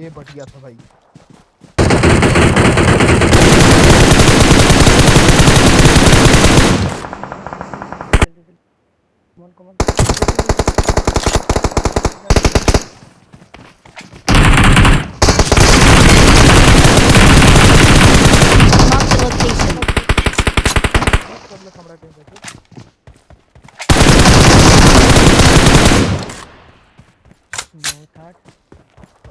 ये बढ़िया था भाई।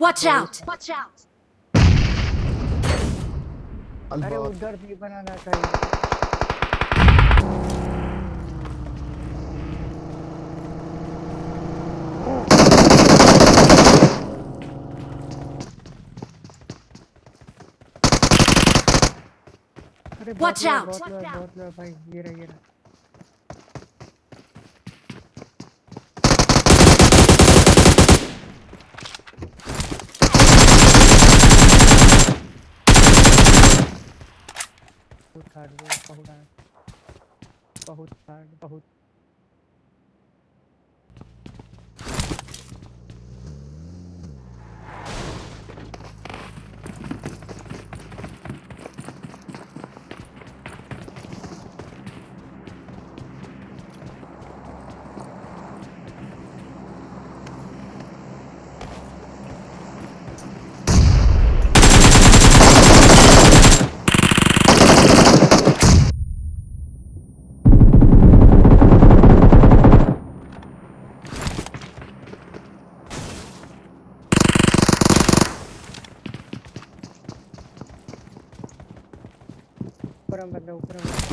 Watch out! Watch out! अरे अल्लाह उधर भी बनाना चाहिए Watch out! बहुत लोग, बहुत लोग भाई ये रहा ये रहा बहुत हार्ड बहुत हार्ड बहुत हार्ड बहुत ऊपर बंदा, ऊपर हम बंदा।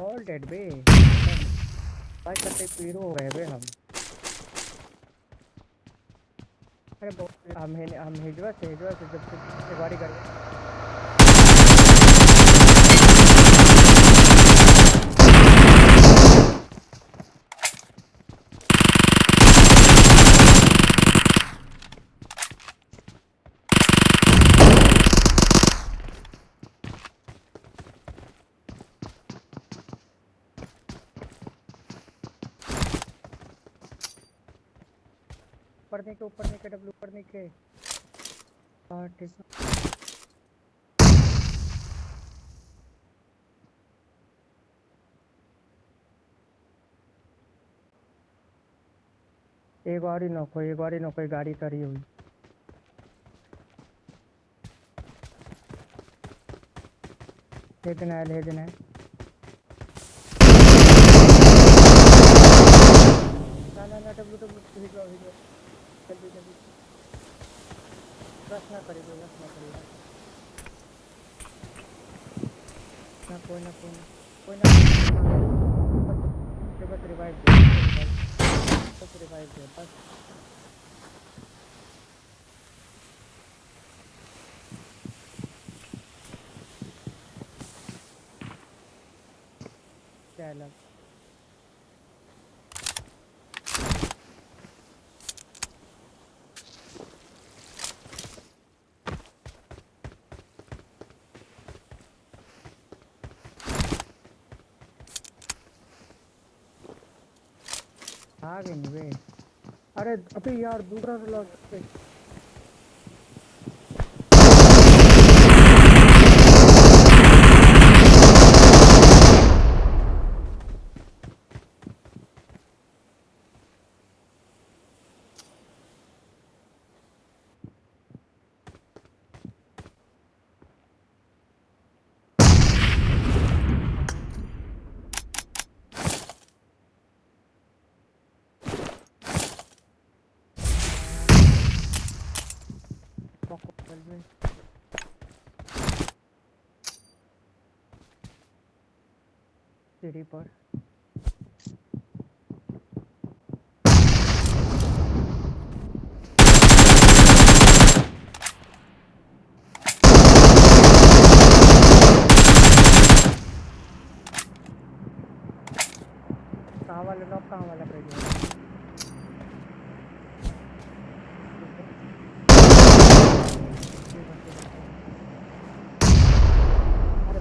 ऑल डेड बे भाई करते पीरो हो गए बे हम। अरे हम हम हिजवा से हिजवा से जब से गाड़ी कर ऊपर के ऊपर के डब्ल्यू ऊपर है एक और ही नौको एक और ही नौको गाड़ी तरी हुई। ले देना है ले देना है ना ना ना भिजवा भिजवा जल्दी जल्दी बस ना करिए बस ना कोई ना कोई ना कोई ना बस रिवाइव दे बस रिवाइव दे बस क्या आ गए बे अरे अभी यार दूसरा लॉक पे मी सीढ़ी पर कहाँ वाले नॉक कहाँ वाला पे गया अरे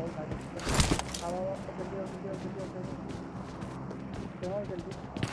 बहुत हार्ड बहुत हार्ड आओ आओ जल्दी आओ